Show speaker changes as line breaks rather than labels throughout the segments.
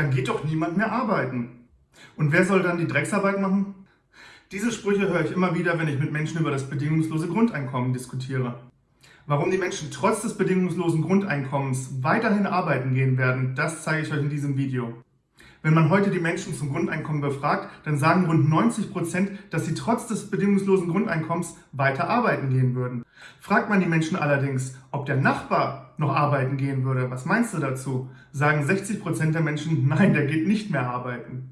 dann geht doch niemand mehr arbeiten. Und wer soll dann die Drecksarbeit machen? Diese Sprüche höre ich immer wieder, wenn ich mit Menschen über das bedingungslose Grundeinkommen diskutiere. Warum die Menschen trotz des bedingungslosen Grundeinkommens weiterhin arbeiten gehen werden, das zeige ich euch in diesem Video. Wenn man heute die Menschen zum Grundeinkommen befragt, dann sagen rund 90 Prozent, dass sie trotz des bedingungslosen Grundeinkommens weiter arbeiten gehen würden. Fragt man die Menschen allerdings, ob der Nachbar noch arbeiten gehen würde, was meinst du dazu? Sagen 60 Prozent der Menschen, nein, der geht nicht mehr arbeiten.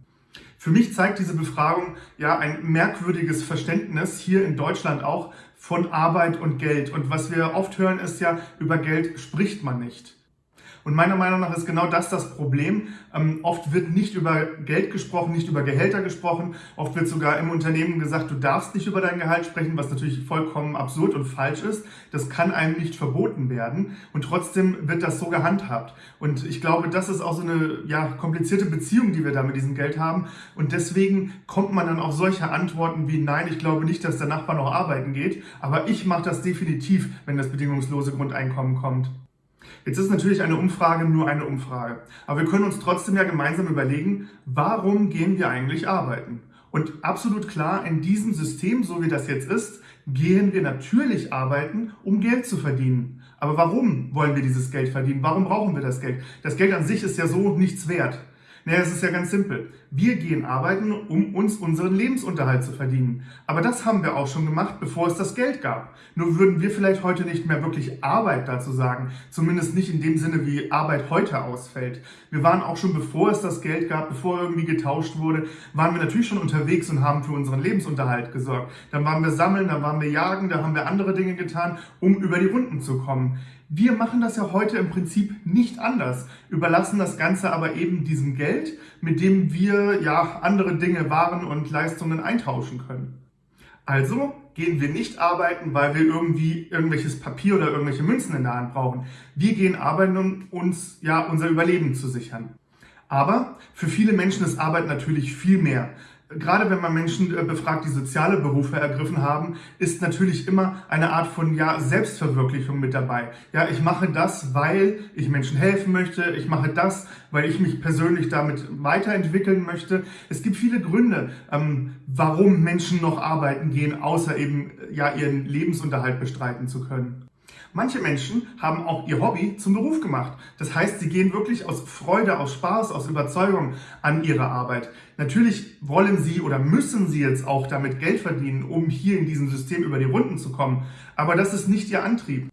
Für mich zeigt diese Befragung ja ein merkwürdiges Verständnis, hier in Deutschland auch, von Arbeit und Geld. Und was wir oft hören ist ja, über Geld spricht man nicht. Und meiner Meinung nach ist genau das das Problem. Ähm, oft wird nicht über Geld gesprochen, nicht über Gehälter gesprochen. Oft wird sogar im Unternehmen gesagt, du darfst nicht über dein Gehalt sprechen, was natürlich vollkommen absurd und falsch ist. Das kann einem nicht verboten werden. Und trotzdem wird das so gehandhabt. Und ich glaube, das ist auch so eine ja, komplizierte Beziehung, die wir da mit diesem Geld haben. Und deswegen kommt man dann auf solche Antworten wie, nein, ich glaube nicht, dass der Nachbar noch arbeiten geht. Aber ich mache das definitiv, wenn das bedingungslose Grundeinkommen kommt. Jetzt ist natürlich eine Umfrage nur eine Umfrage. Aber wir können uns trotzdem ja gemeinsam überlegen, warum gehen wir eigentlich arbeiten? Und absolut klar, in diesem System, so wie das jetzt ist, gehen wir natürlich arbeiten, um Geld zu verdienen. Aber warum wollen wir dieses Geld verdienen? Warum brauchen wir das Geld? Das Geld an sich ist ja so nichts wert. Naja, es ist ja ganz simpel. Wir gehen arbeiten, um uns unseren Lebensunterhalt zu verdienen. Aber das haben wir auch schon gemacht, bevor es das Geld gab. Nur würden wir vielleicht heute nicht mehr wirklich Arbeit dazu sagen. Zumindest nicht in dem Sinne, wie Arbeit heute ausfällt. Wir waren auch schon, bevor es das Geld gab, bevor irgendwie getauscht wurde, waren wir natürlich schon unterwegs und haben für unseren Lebensunterhalt gesorgt. Dann waren wir sammeln, dann waren wir jagen, da haben wir andere Dinge getan, um über die Runden zu kommen. Wir machen das ja heute im Prinzip nicht anders, überlassen das Ganze aber eben diesem Geld, mit dem wir ja andere Dinge, Waren und Leistungen eintauschen können. Also gehen wir nicht arbeiten, weil wir irgendwie irgendwelches Papier oder irgendwelche Münzen in der Hand brauchen. Wir gehen arbeiten, um uns ja unser Überleben zu sichern. Aber für viele Menschen ist Arbeit natürlich viel mehr. Gerade wenn man Menschen äh, befragt, die soziale Berufe ergriffen haben, ist natürlich immer eine Art von ja, Selbstverwirklichung mit dabei. Ja, ich mache das, weil ich Menschen helfen möchte. Ich mache das, weil ich mich persönlich damit weiterentwickeln möchte. Es gibt viele Gründe, ähm, warum Menschen noch arbeiten gehen, außer eben ja, ihren Lebensunterhalt bestreiten zu können. Manche Menschen haben auch ihr Hobby zum Beruf gemacht. Das heißt, sie gehen wirklich aus Freude, aus Spaß, aus Überzeugung an ihre Arbeit. Natürlich wollen sie oder müssen sie jetzt auch damit Geld verdienen, um hier in diesem System über die Runden zu kommen. Aber das ist nicht ihr Antrieb.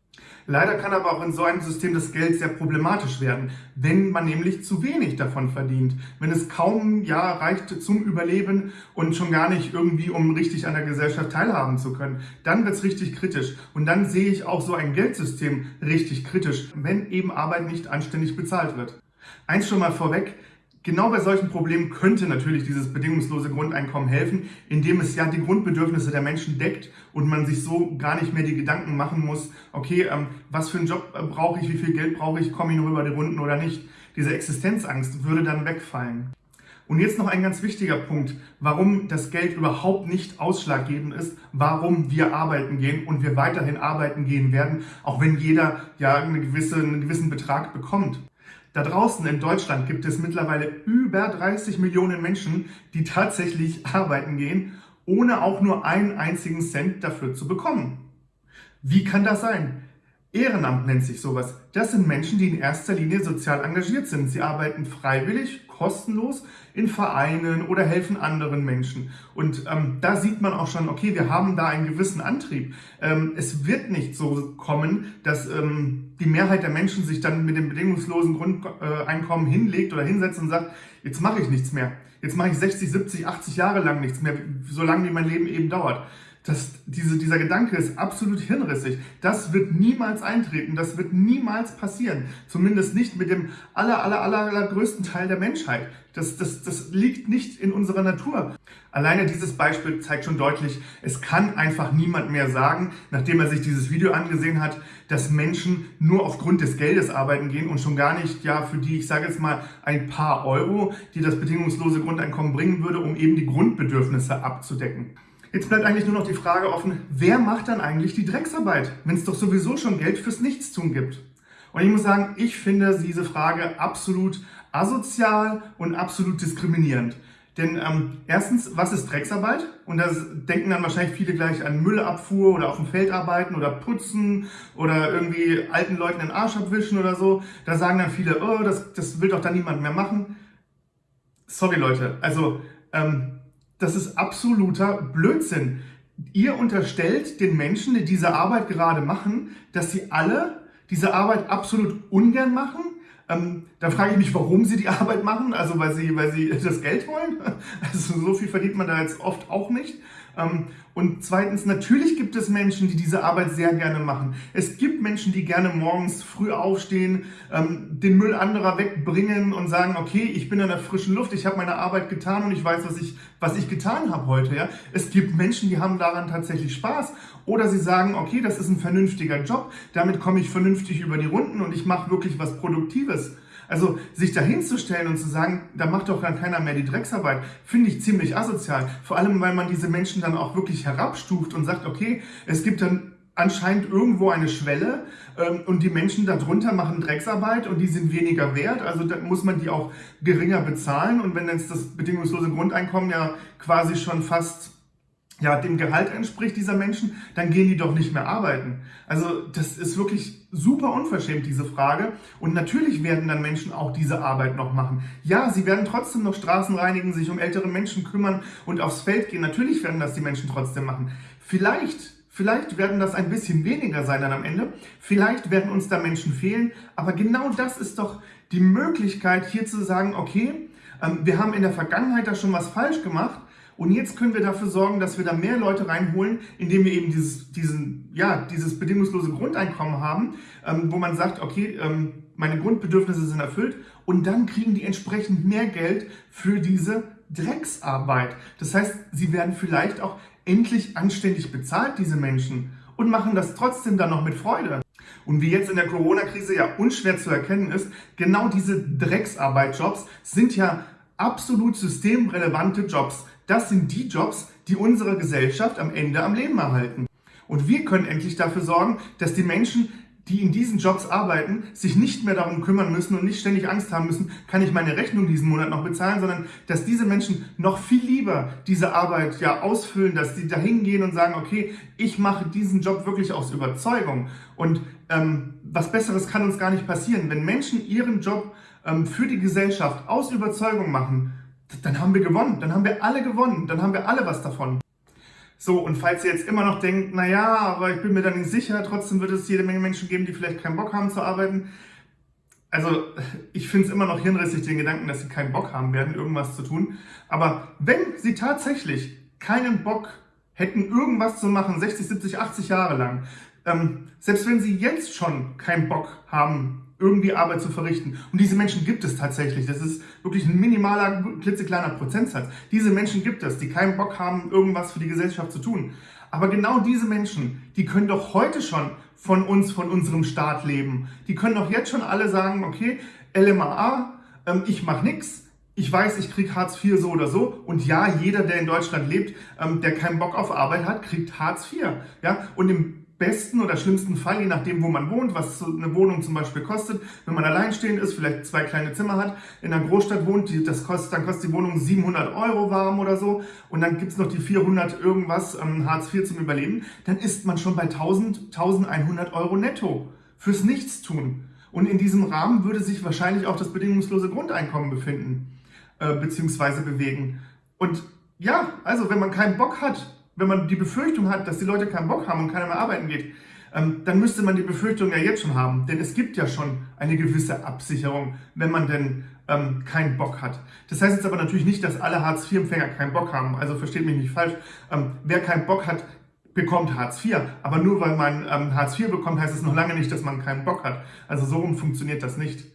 Leider kann aber auch in so einem System das Geld sehr problematisch werden, wenn man nämlich zu wenig davon verdient. Wenn es kaum ja, reicht zum Überleben und schon gar nicht irgendwie, um richtig an der Gesellschaft teilhaben zu können, dann wird es richtig kritisch. Und dann sehe ich auch so ein Geldsystem richtig kritisch, wenn eben Arbeit nicht anständig bezahlt wird. Eins schon mal vorweg, Genau bei solchen Problemen könnte natürlich dieses bedingungslose Grundeinkommen helfen, indem es ja die Grundbedürfnisse der Menschen deckt und man sich so gar nicht mehr die Gedanken machen muss, okay, ähm, was für einen Job äh, brauche ich, wie viel Geld brauche ich, komme ich nur über die Runden oder nicht. Diese Existenzangst würde dann wegfallen. Und jetzt noch ein ganz wichtiger Punkt, warum das Geld überhaupt nicht ausschlaggebend ist, warum wir arbeiten gehen und wir weiterhin arbeiten gehen werden, auch wenn jeder ja eine gewisse, einen gewissen Betrag bekommt. Da draußen in Deutschland gibt es mittlerweile über 30 Millionen Menschen, die tatsächlich arbeiten gehen, ohne auch nur einen einzigen Cent dafür zu bekommen. Wie kann das sein? Ehrenamt nennt sich sowas. Das sind Menschen, die in erster Linie sozial engagiert sind. Sie arbeiten freiwillig, kostenlos in Vereinen oder helfen anderen Menschen. Und ähm, da sieht man auch schon, okay, wir haben da einen gewissen Antrieb. Ähm, es wird nicht so kommen, dass ähm, die Mehrheit der Menschen sich dann mit dem bedingungslosen Grundeinkommen hinlegt oder hinsetzt und sagt, jetzt mache ich nichts mehr. Jetzt mache ich 60, 70, 80 Jahre lang nichts mehr, so lange wie mein Leben eben dauert. Das, diese, dieser Gedanke ist absolut hinrissig. Das wird niemals eintreten, das wird niemals passieren. Zumindest nicht mit dem aller, aller, aller, aller größten Teil der Menschheit. Das, das, das liegt nicht in unserer Natur. Alleine dieses Beispiel zeigt schon deutlich, es kann einfach niemand mehr sagen, nachdem er sich dieses Video angesehen hat, dass Menschen nur aufgrund des Geldes arbeiten gehen und schon gar nicht, ja, für die, ich sage jetzt mal, ein paar Euro, die das bedingungslose Grundeinkommen bringen würde, um eben die Grundbedürfnisse abzudecken. Jetzt bleibt eigentlich nur noch die Frage offen, wer macht dann eigentlich die Drecksarbeit, wenn es doch sowieso schon Geld fürs Nichtstun gibt? Und ich muss sagen, ich finde diese Frage absolut asozial und absolut diskriminierend. Denn ähm, erstens, was ist Drecksarbeit? Und da denken dann wahrscheinlich viele gleich an Müllabfuhr oder auf dem Feld arbeiten oder putzen oder irgendwie alten Leuten den Arsch abwischen oder so. Da sagen dann viele, oh, das, das will doch dann niemand mehr machen. Sorry Leute, also ähm, das ist absoluter Blödsinn. Ihr unterstellt den Menschen, die diese Arbeit gerade machen, dass sie alle diese Arbeit absolut ungern machen ähm, da frage ich mich, warum sie die Arbeit machen. Also weil sie, weil sie das Geld wollen. Also so viel verdient man da jetzt oft auch nicht. Ähm, und zweitens, natürlich gibt es Menschen, die diese Arbeit sehr gerne machen. Es gibt Menschen, die gerne morgens früh aufstehen, ähm, den Müll anderer wegbringen und sagen, okay, ich bin in der frischen Luft, ich habe meine Arbeit getan und ich weiß, was ich, was ich getan habe heute. Ja? Es gibt Menschen, die haben daran tatsächlich Spaß. Oder sie sagen, okay, das ist ein vernünftiger Job, damit komme ich vernünftig über die Runden und ich mache wirklich was Produktives. Also sich dahinzustellen und zu sagen, da macht doch dann keiner mehr die Drecksarbeit, finde ich ziemlich asozial. Vor allem, weil man diese Menschen dann auch wirklich herabstuft und sagt, okay, es gibt dann anscheinend irgendwo eine Schwelle ähm, und die Menschen darunter machen Drecksarbeit und die sind weniger wert, also da muss man die auch geringer bezahlen und wenn jetzt das bedingungslose Grundeinkommen ja quasi schon fast ja, dem Gehalt entspricht dieser Menschen, dann gehen die doch nicht mehr arbeiten. Also das ist wirklich super unverschämt, diese Frage. Und natürlich werden dann Menschen auch diese Arbeit noch machen. Ja, sie werden trotzdem noch Straßen reinigen, sich um ältere Menschen kümmern und aufs Feld gehen. Natürlich werden das die Menschen trotzdem machen. Vielleicht, vielleicht werden das ein bisschen weniger sein dann am Ende. Vielleicht werden uns da Menschen fehlen. Aber genau das ist doch die Möglichkeit, hier zu sagen, okay, ähm, wir haben in der Vergangenheit da schon was falsch gemacht und jetzt können wir dafür sorgen, dass wir da mehr Leute reinholen, indem wir eben dieses, diesen, ja, dieses bedingungslose Grundeinkommen haben, ähm, wo man sagt, okay, ähm, meine Grundbedürfnisse sind erfüllt und dann kriegen die entsprechend mehr Geld für diese Drecksarbeit. Das heißt, sie werden vielleicht auch endlich anständig bezahlt, diese Menschen, und machen das trotzdem dann noch mit Freude. Und wie jetzt in der Corona-Krise ja unschwer zu erkennen ist, genau diese Drecksarbeitjobs sind ja absolut systemrelevante Jobs. Das sind die Jobs, die unsere Gesellschaft am Ende am Leben erhalten. Und wir können endlich dafür sorgen, dass die Menschen, die in diesen Jobs arbeiten, sich nicht mehr darum kümmern müssen und nicht ständig Angst haben müssen, kann ich meine Rechnung diesen Monat noch bezahlen, sondern dass diese Menschen noch viel lieber diese Arbeit ja ausfüllen, dass sie dahin gehen und sagen, okay, ich mache diesen Job wirklich aus Überzeugung. Und ähm, was Besseres kann uns gar nicht passieren. Wenn Menschen ihren Job ähm, für die Gesellschaft aus Überzeugung machen, dann haben wir gewonnen. Dann haben wir alle gewonnen. Dann haben wir alle was davon. So, und falls ihr jetzt immer noch denkt, naja, aber ich bin mir da nicht sicher, trotzdem wird es jede Menge Menschen geben, die vielleicht keinen Bock haben zu arbeiten. Also, ich finde es immer noch hirnrissig, den Gedanken, dass sie keinen Bock haben werden, irgendwas zu tun. Aber wenn sie tatsächlich keinen Bock hätten, irgendwas zu machen, 60, 70, 80 Jahre lang, ähm, selbst wenn sie jetzt schon keinen Bock haben, irgendwie Arbeit zu verrichten. Und diese Menschen gibt es tatsächlich. Das ist wirklich ein minimaler, klitzekleiner Prozentsatz. Diese Menschen gibt es, die keinen Bock haben, irgendwas für die Gesellschaft zu tun. Aber genau diese Menschen, die können doch heute schon von uns, von unserem Staat leben. Die können doch jetzt schon alle sagen, okay, LMAA, ähm, ich mache nichts, ich weiß, ich kriege Hartz IV so oder so. Und ja, jeder, der in Deutschland lebt, ähm, der keinen Bock auf Arbeit hat, kriegt Hartz IV. Ja? Und im besten oder schlimmsten Fall, je nachdem, wo man wohnt, was eine Wohnung zum Beispiel kostet, wenn man alleinstehend ist, vielleicht zwei kleine Zimmer hat, in einer Großstadt wohnt, die, das kostet, dann kostet die Wohnung 700 Euro warm oder so und dann gibt's noch die 400 irgendwas ähm, Hartz IV zum Überleben, dann ist man schon bei 1000, 1100 Euro netto fürs Nichtstun. Und in diesem Rahmen würde sich wahrscheinlich auch das bedingungslose Grundeinkommen befinden, äh, beziehungsweise bewegen. Und ja, also wenn man keinen Bock hat, wenn man die Befürchtung hat, dass die Leute keinen Bock haben und keiner mehr arbeiten geht, ähm, dann müsste man die Befürchtung ja jetzt schon haben. Denn es gibt ja schon eine gewisse Absicherung, wenn man denn ähm, keinen Bock hat. Das heißt jetzt aber natürlich nicht, dass alle Hartz-IV-Empfänger keinen Bock haben. Also versteht mich nicht falsch. Ähm, wer keinen Bock hat, bekommt Hartz IV. Aber nur weil man ähm, Hartz IV bekommt, heißt es noch lange nicht, dass man keinen Bock hat. Also so rum funktioniert das nicht.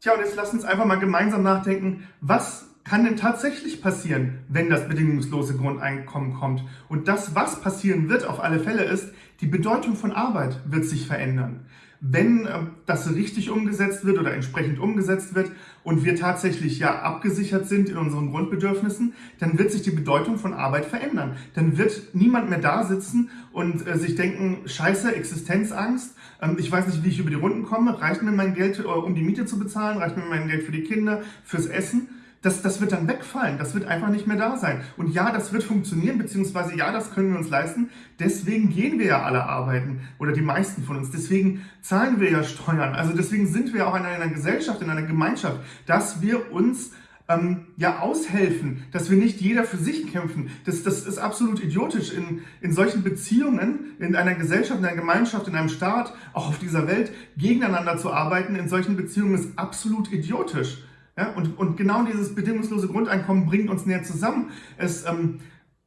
Tja, und jetzt lasst uns einfach mal gemeinsam nachdenken, was kann denn tatsächlich passieren, wenn das bedingungslose Grundeinkommen kommt? Und das, was passieren wird auf alle Fälle, ist, die Bedeutung von Arbeit wird sich verändern. wenn äh, das richtig umgesetzt wird oder entsprechend umgesetzt wird und wir tatsächlich ja abgesichert sind in unseren Grundbedürfnissen, dann wird sich die Bedeutung von Arbeit verändern. Dann wird niemand mehr da sitzen und äh, sich denken, scheiße, Existenzangst, ähm, ich weiß nicht, wie ich über die Runden komme, reicht mir mein Geld, äh, um die Miete zu bezahlen, reicht mir mein Geld für die Kinder, fürs Essen? Das, das wird dann wegfallen, das wird einfach nicht mehr da sein. Und ja, das wird funktionieren, beziehungsweise ja, das können wir uns leisten. Deswegen gehen wir ja alle arbeiten oder die meisten von uns. Deswegen zahlen wir ja Steuern. Also deswegen sind wir auch in einer Gesellschaft, in einer Gemeinschaft, dass wir uns ähm, ja aushelfen, dass wir nicht jeder für sich kämpfen. Das, das ist absolut idiotisch. In, in solchen Beziehungen, in einer Gesellschaft, in einer Gemeinschaft, in einem Staat, auch auf dieser Welt, gegeneinander zu arbeiten, in solchen Beziehungen ist absolut idiotisch. Ja, und, und genau dieses bedingungslose Grundeinkommen bringt uns näher zusammen. Es ähm,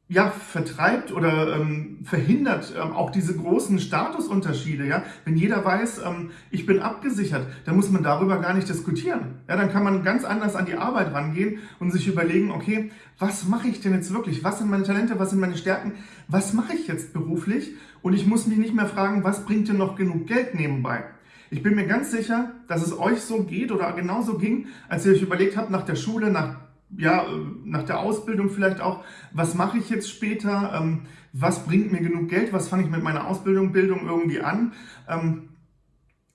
ja, vertreibt oder ähm, verhindert ähm, auch diese großen Statusunterschiede. Ja? Wenn jeder weiß, ähm, ich bin abgesichert, dann muss man darüber gar nicht diskutieren. Ja, dann kann man ganz anders an die Arbeit rangehen und sich überlegen, okay, was mache ich denn jetzt wirklich? Was sind meine Talente? Was sind meine Stärken? Was mache ich jetzt beruflich? Und ich muss mich nicht mehr fragen, was bringt denn noch genug Geld nebenbei? Ich bin mir ganz sicher, dass es euch so geht oder genauso ging, als ihr euch überlegt habt, nach der Schule, nach, ja, nach der Ausbildung vielleicht auch, was mache ich jetzt später, ähm, was bringt mir genug Geld, was fange ich mit meiner Ausbildung, Bildung irgendwie an. Ähm,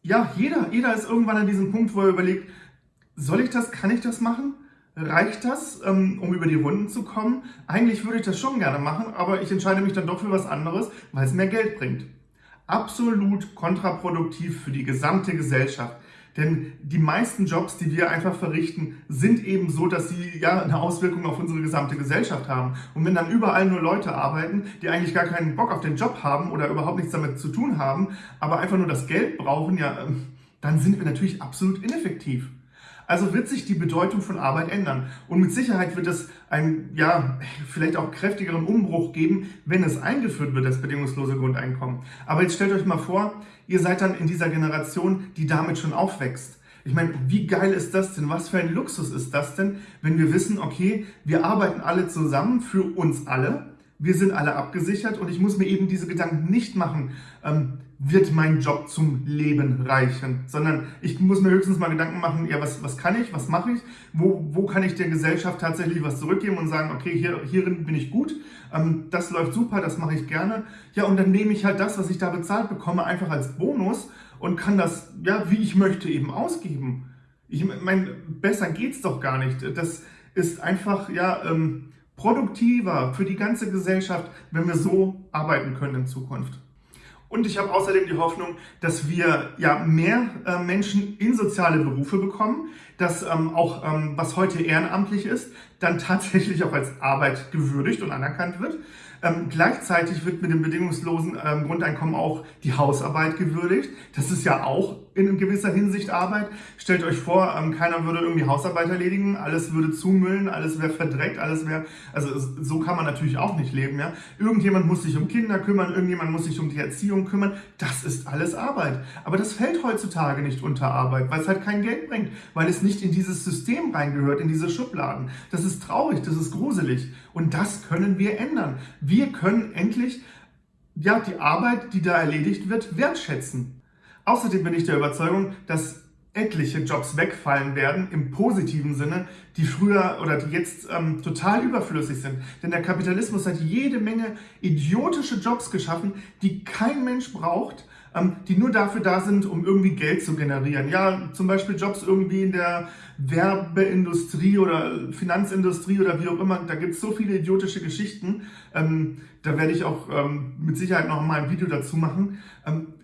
ja, jeder, jeder ist irgendwann an diesem Punkt, wo er überlegt, soll ich das, kann ich das machen? Reicht das, ähm, um über die Runden zu kommen? Eigentlich würde ich das schon gerne machen, aber ich entscheide mich dann doch für was anderes, weil es mehr Geld bringt absolut kontraproduktiv für die gesamte Gesellschaft. Denn die meisten Jobs, die wir einfach verrichten, sind eben so, dass sie ja eine Auswirkung auf unsere gesamte Gesellschaft haben. Und wenn dann überall nur Leute arbeiten, die eigentlich gar keinen Bock auf den Job haben oder überhaupt nichts damit zu tun haben, aber einfach nur das Geld brauchen, ja, ähm, dann sind wir natürlich absolut ineffektiv. Also wird sich die Bedeutung von Arbeit ändern. Und mit Sicherheit wird es einen, ja, vielleicht auch kräftigeren Umbruch geben, wenn es eingeführt wird, das bedingungslose Grundeinkommen. Aber jetzt stellt euch mal vor, ihr seid dann in dieser Generation, die damit schon aufwächst. Ich meine, wie geil ist das denn? Was für ein Luxus ist das denn, wenn wir wissen, okay, wir arbeiten alle zusammen für uns alle, wir sind alle abgesichert und ich muss mir eben diese Gedanken nicht machen, ähm, wird mein Job zum Leben reichen, sondern ich muss mir höchstens mal Gedanken machen, ja, was, was kann ich, was mache ich, wo, wo kann ich der Gesellschaft tatsächlich was zurückgeben und sagen, okay, hier, hierin bin ich gut, ähm, das läuft super, das mache ich gerne. Ja, und dann nehme ich halt das, was ich da bezahlt bekomme, einfach als Bonus und kann das, ja, wie ich möchte, eben ausgeben. Ich meine, besser geht's doch gar nicht. Das ist einfach, ja, ähm, produktiver für die ganze Gesellschaft, wenn wir so arbeiten können in Zukunft. Und ich habe außerdem die Hoffnung, dass wir ja mehr äh, Menschen in soziale Berufe bekommen, dass ähm, auch ähm, was heute ehrenamtlich ist, dann tatsächlich auch als Arbeit gewürdigt und anerkannt wird. Ähm, gleichzeitig wird mit dem bedingungslosen ähm, Grundeinkommen auch die Hausarbeit gewürdigt. Das ist ja auch in gewisser Hinsicht Arbeit. Stellt euch vor, ähm, keiner würde irgendwie Hausarbeit erledigen, alles würde zumüllen, alles wäre verdreckt, alles wäre, also so kann man natürlich auch nicht leben, ja. Irgendjemand muss sich um Kinder kümmern, irgendjemand muss sich um die Erziehung kümmern, das ist alles Arbeit. Aber das fällt heutzutage nicht unter Arbeit, weil es halt kein Geld bringt, weil es nicht in dieses System reingehört, in diese Schubladen. Das ist traurig, das ist gruselig und das können wir ändern. Wir können endlich ja, die Arbeit, die da erledigt wird, wertschätzen. Außerdem bin ich der Überzeugung, dass etliche Jobs wegfallen werden, im positiven Sinne, die früher oder die jetzt ähm, total überflüssig sind. Denn der Kapitalismus hat jede Menge idiotische Jobs geschaffen, die kein Mensch braucht, ähm, die nur dafür da sind, um irgendwie Geld zu generieren. Ja, zum Beispiel Jobs irgendwie in der Werbeindustrie oder Finanzindustrie oder wie auch immer. Da gibt es so viele idiotische Geschichten. Ähm, da werde ich auch ähm, mit Sicherheit noch mal ein Video dazu machen.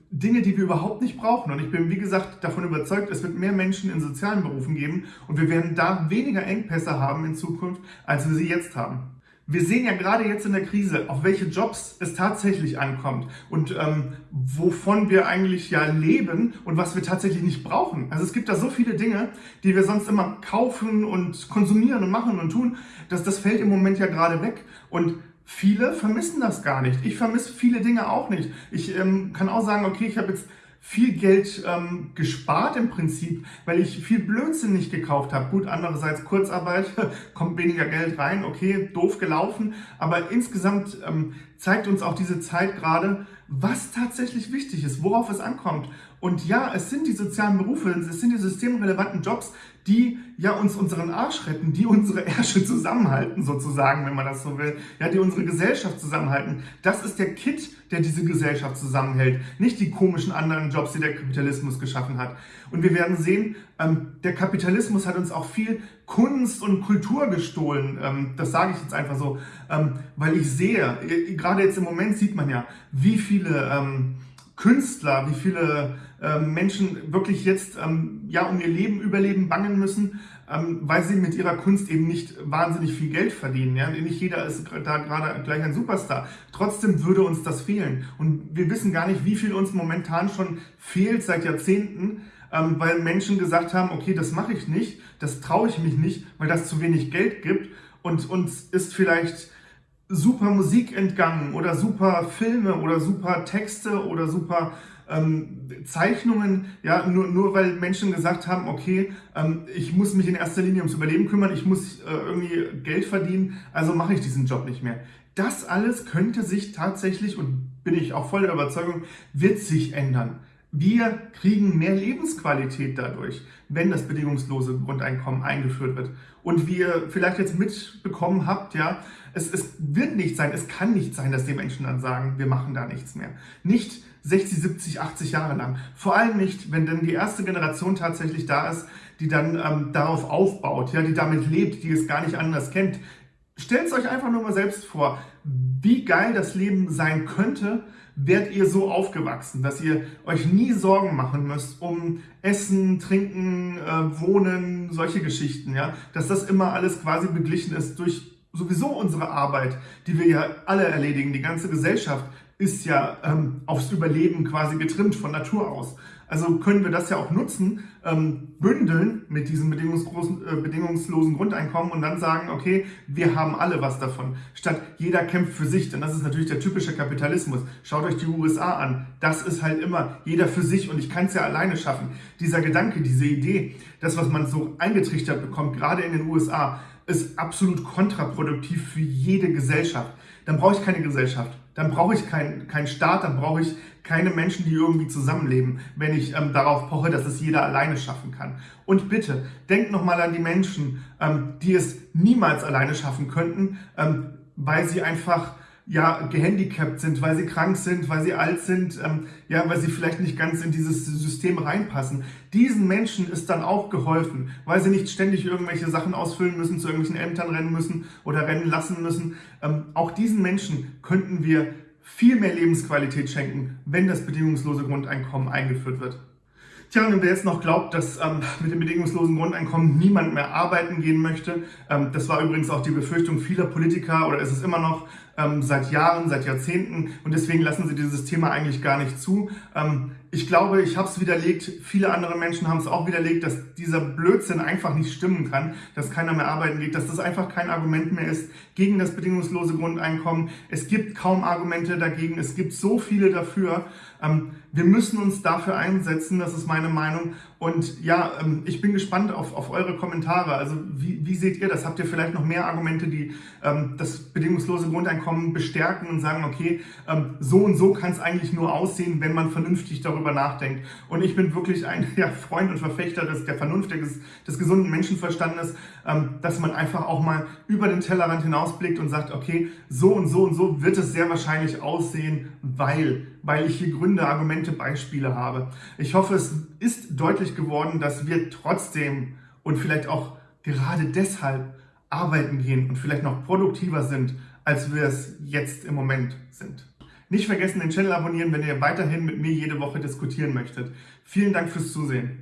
Dinge, die wir überhaupt nicht brauchen. Und ich bin, wie gesagt, davon überzeugt, es wird mehr Menschen in sozialen Berufen geben und wir werden da weniger Engpässe haben in Zukunft, als wir sie jetzt haben. Wir sehen ja gerade jetzt in der Krise, auf welche Jobs es tatsächlich ankommt und ähm, wovon wir eigentlich ja leben und was wir tatsächlich nicht brauchen. Also es gibt da so viele Dinge, die wir sonst immer kaufen und konsumieren und machen und tun, dass das fällt im Moment ja gerade weg. Und Viele vermissen das gar nicht. Ich vermisse viele Dinge auch nicht. Ich ähm, kann auch sagen, okay, ich habe jetzt viel Geld ähm, gespart im Prinzip, weil ich viel Blödsinn nicht gekauft habe. Gut, andererseits Kurzarbeit, kommt weniger Geld rein, okay, doof gelaufen, aber insgesamt ähm, zeigt uns auch diese Zeit gerade, was tatsächlich wichtig ist, worauf es ankommt. Und ja, es sind die sozialen Berufe, es sind die systemrelevanten Jobs, die ja uns unseren Arsch retten, die unsere Ärsche zusammenhalten sozusagen, wenn man das so will, ja, die unsere Gesellschaft zusammenhalten. Das ist der Kit, der diese Gesellschaft zusammenhält, nicht die komischen anderen Jobs, die der Kapitalismus geschaffen hat. Und wir werden sehen, ähm, der Kapitalismus hat uns auch viel Kunst und Kultur gestohlen. Ähm, das sage ich jetzt einfach so, ähm, weil ich sehe, äh, gerade jetzt im Moment sieht man ja, wie viele ähm, Künstler, wie viele ähm, Menschen wirklich jetzt ähm, ja um ihr Leben, Überleben bangen müssen, ähm, weil sie mit ihrer Kunst eben nicht wahnsinnig viel Geld verdienen. Ja? Nicht jeder ist da gerade gleich ein Superstar. Trotzdem würde uns das fehlen. Und wir wissen gar nicht, wie viel uns momentan schon fehlt seit Jahrzehnten, ähm, weil Menschen gesagt haben, okay, das mache ich nicht, das traue ich mich nicht, weil das zu wenig Geld gibt. Und uns ist vielleicht super Musik entgangen oder super Filme oder super Texte oder super ähm, Zeichnungen, ja, nur, nur weil Menschen gesagt haben, okay, ähm, ich muss mich in erster Linie ums Überleben kümmern, ich muss äh, irgendwie Geld verdienen, also mache ich diesen Job nicht mehr. Das alles könnte sich tatsächlich, und bin ich auch voll der Überzeugung, wird sich ändern. Wir kriegen mehr Lebensqualität dadurch, wenn das bedingungslose Grundeinkommen eingeführt wird. Und wie ihr vielleicht jetzt mitbekommen habt, ja, es, es wird nicht sein, es kann nicht sein, dass die Menschen dann sagen, wir machen da nichts mehr. Nicht 60, 70, 80 Jahre lang. Vor allem nicht, wenn dann die erste Generation tatsächlich da ist, die dann ähm, darauf aufbaut, ja, die damit lebt, die es gar nicht anders kennt. Stellt es euch einfach nur mal selbst vor, wie geil das Leben sein könnte, werdet ihr so aufgewachsen, dass ihr euch nie Sorgen machen müsst um Essen, Trinken, äh, Wohnen, solche Geschichten, ja, dass das immer alles quasi beglichen ist durch sowieso unsere Arbeit, die wir ja alle erledigen, die ganze Gesellschaft ist ja ähm, aufs Überleben quasi getrimmt von Natur aus. Also können wir das ja auch nutzen, ähm, bündeln mit diesem äh, bedingungslosen Grundeinkommen und dann sagen, okay, wir haben alle was davon. Statt jeder kämpft für sich, denn das ist natürlich der typische Kapitalismus. Schaut euch die USA an. Das ist halt immer jeder für sich und ich kann es ja alleine schaffen. Dieser Gedanke, diese Idee, das, was man so eingetrichtert bekommt, gerade in den USA, ist absolut kontraproduktiv für jede Gesellschaft. Dann brauche ich keine Gesellschaft dann brauche ich keinen kein Staat, dann brauche ich keine Menschen, die irgendwie zusammenleben, wenn ich ähm, darauf poche, dass es jeder alleine schaffen kann. Und bitte, denkt nochmal an die Menschen, ähm, die es niemals alleine schaffen könnten, ähm, weil sie einfach ja, gehandicapt sind, weil sie krank sind, weil sie alt sind, ähm, ja, weil sie vielleicht nicht ganz in dieses System reinpassen. Diesen Menschen ist dann auch geholfen, weil sie nicht ständig irgendwelche Sachen ausfüllen müssen, zu irgendwelchen Ämtern rennen müssen oder rennen lassen müssen. Ähm, auch diesen Menschen könnten wir viel mehr Lebensqualität schenken, wenn das bedingungslose Grundeinkommen eingeführt wird. Tja, und wer jetzt noch glaubt, dass ähm, mit dem bedingungslosen Grundeinkommen niemand mehr arbeiten gehen möchte, ähm, das war übrigens auch die Befürchtung vieler Politiker oder ist es immer noch ähm, seit Jahren, seit Jahrzehnten und deswegen lassen sie dieses Thema eigentlich gar nicht zu. Ähm, ich glaube, ich habe es widerlegt, viele andere Menschen haben es auch widerlegt, dass dieser Blödsinn einfach nicht stimmen kann, dass keiner mehr arbeiten geht, dass das einfach kein Argument mehr ist gegen das bedingungslose Grundeinkommen. Es gibt kaum Argumente dagegen, es gibt so viele dafür. Ähm, wir müssen uns dafür einsetzen, das ist meine Meinung. Und ja, ähm, ich bin gespannt auf, auf eure Kommentare. Also wie, wie seht ihr das? Habt ihr vielleicht noch mehr Argumente, die ähm, das bedingungslose Grundeinkommen bestärken und sagen, okay, ähm, so und so kann es eigentlich nur aussehen, wenn man vernünftig darüber nachdenkt. Und ich bin wirklich ein ja, Freund und Verfechter des, der Vernunft, des, des gesunden Menschenverstandes, ähm, dass man einfach auch mal über den Tellerrand hinausblickt und sagt, okay, so und so und so wird es sehr wahrscheinlich aussehen, weil, weil ich hier Gründe, Argumente, Beispiele habe. Ich hoffe, es ist deutlich geworden, dass wir trotzdem und vielleicht auch gerade deshalb arbeiten gehen und vielleicht noch produktiver sind, als wir es jetzt im Moment sind. Nicht vergessen, den Channel abonnieren, wenn ihr weiterhin mit mir jede Woche diskutieren möchtet. Vielen Dank fürs Zusehen.